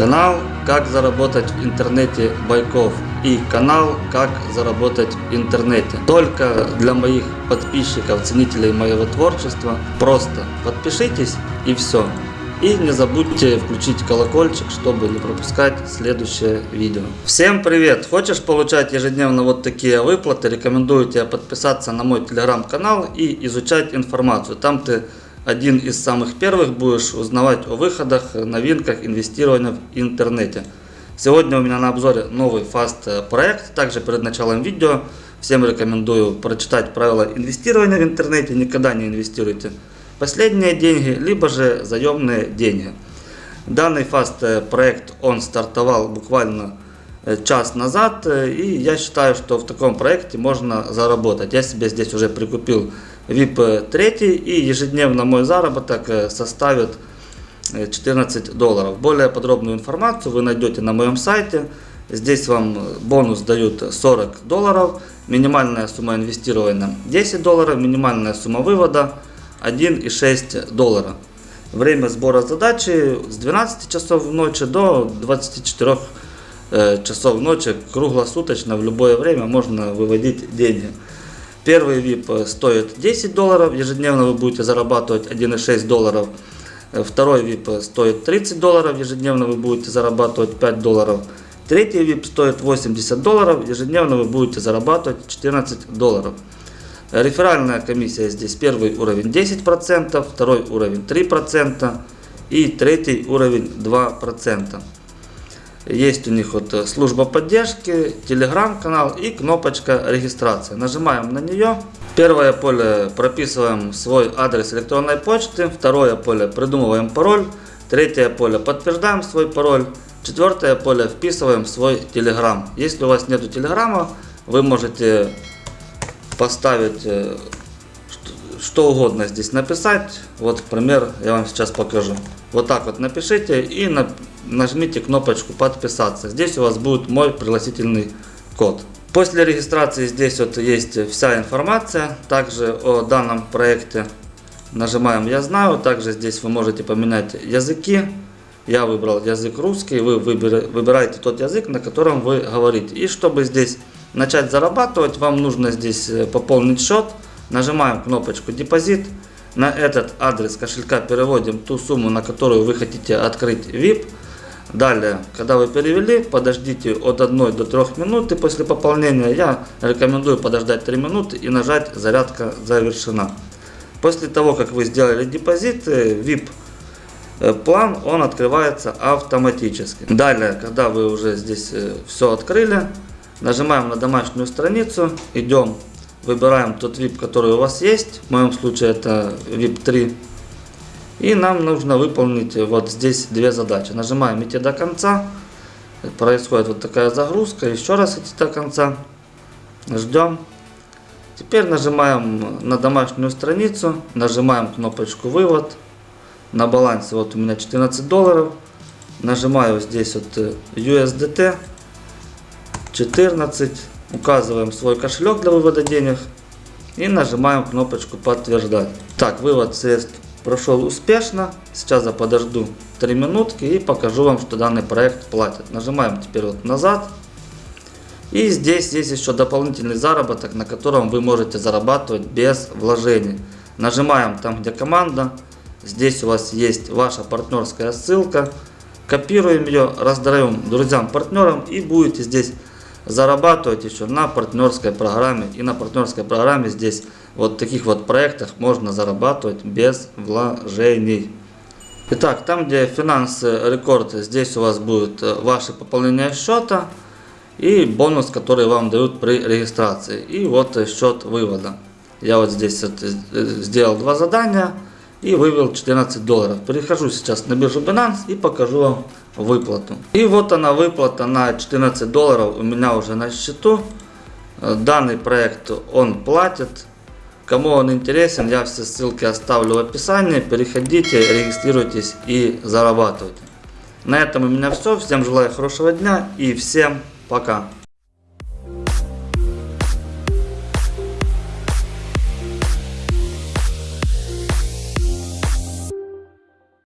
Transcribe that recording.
Канал «Как заработать в интернете Байков» и канал «Как заработать в интернете». Только для моих подписчиков, ценителей моего творчества. Просто подпишитесь и все. И не забудьте включить колокольчик, чтобы не пропускать следующее видео. Всем привет! Хочешь получать ежедневно вот такие выплаты? Рекомендую тебе подписаться на мой телеграм-канал и изучать информацию. Там ты один из самых первых будешь узнавать о выходах, новинках инвестирования в интернете. Сегодня у меня на обзоре новый фаст проект. Также перед началом видео всем рекомендую прочитать правила инвестирования в интернете. Никогда не инвестируйте последние деньги, либо же заемные деньги. Данный фаст проект он стартовал буквально час назад и я считаю, что в таком проекте можно заработать. Я себе здесь уже прикупил VIP 3 и ежедневно мой заработок э, составит 14 э, долларов. Более подробную информацию вы найдете на моем сайте. Здесь вам бонус дают 40 долларов, минимальная сумма инвестирования 10 долларов, минимальная сумма вывода 1,6 доллара. Время сбора задачи с 12 часов ночи до 24 э, часов ночи круглосуточно в любое время можно выводить деньги. Первый VIP стоит 10 долларов, ежедневно вы будете зарабатывать 1,6 долларов. Второй VIP стоит 30 долларов, ежедневно вы будете зарабатывать 5 долларов. Третий VIP стоит 80 долларов, ежедневно вы будете зарабатывать 14 долларов. Реферальная комиссия здесь первый уровень 10%, второй уровень 3% и третий уровень 2%. Есть у них вот э, служба поддержки, телеграм-канал и кнопочка регистрации. Нажимаем на нее. Первое поле прописываем свой адрес электронной почты. Второе поле придумываем пароль. Третье поле подтверждаем свой пароль. Четвертое поле вписываем свой телеграм. Если у вас нету телеграма, вы можете поставить э, что угодно здесь написать. Вот пример я вам сейчас покажу. Вот так вот напишите и нажмите кнопочку подписаться. Здесь у вас будет мой пригласительный код. После регистрации здесь вот есть вся информация. Также о данном проекте нажимаем я знаю. Также здесь вы можете поменять языки. Я выбрал язык русский. Вы выбираете тот язык, на котором вы говорите. И чтобы здесь начать зарабатывать, вам нужно здесь э, пополнить счет. Нажимаем кнопочку депозит. На этот адрес кошелька переводим ту сумму, на которую вы хотите открыть VIP. Далее, когда вы перевели, подождите от 1 до 3 минуты после пополнения. Я рекомендую подождать 3 минуты и нажать «Зарядка завершена». После того, как вы сделали депозит, VIP э, план он открывается автоматически. Далее, когда вы уже здесь э, все открыли, нажимаем на домашнюю страницу, идем Выбираем тот VIP, который у вас есть. В моем случае это VIP 3. И нам нужно выполнить вот здесь две задачи. Нажимаем идти до конца. Происходит вот такая загрузка. Еще раз идти до конца. Ждем. Теперь нажимаем на домашнюю страницу. Нажимаем кнопочку вывод. На балансе вот у меня 14 долларов. Нажимаю здесь вот USDT. 14 Указываем свой кошелек для вывода денег и нажимаем кнопочку подтверждать. Так, вывод средств прошел успешно. Сейчас я подожду 3 минутки и покажу вам, что данный проект платит. Нажимаем теперь вот назад. И здесь есть еще дополнительный заработок, на котором вы можете зарабатывать без вложений. Нажимаем там, где команда. Здесь у вас есть ваша партнерская ссылка. Копируем ее, раздаем друзьям, партнерам и будете здесь зарабатывать еще на партнерской программе. И на партнерской программе здесь вот таких вот проектах можно зарабатывать без вложений. Итак, там где финансы рекорд, здесь у вас будет э, ваше пополнение счета и бонус, который вам дают при регистрации. И вот счет вывода. Я вот здесь вот э, сделал два задания и вывел 14 долларов. Перехожу сейчас на биржу Binance и покажу вам выплату. И вот она выплата на 14 долларов у меня уже на счету. Данный проект он платит. Кому он интересен, я все ссылки оставлю в описании. Переходите, регистрируйтесь и зарабатывайте. На этом у меня все. Всем желаю хорошего дня и всем пока.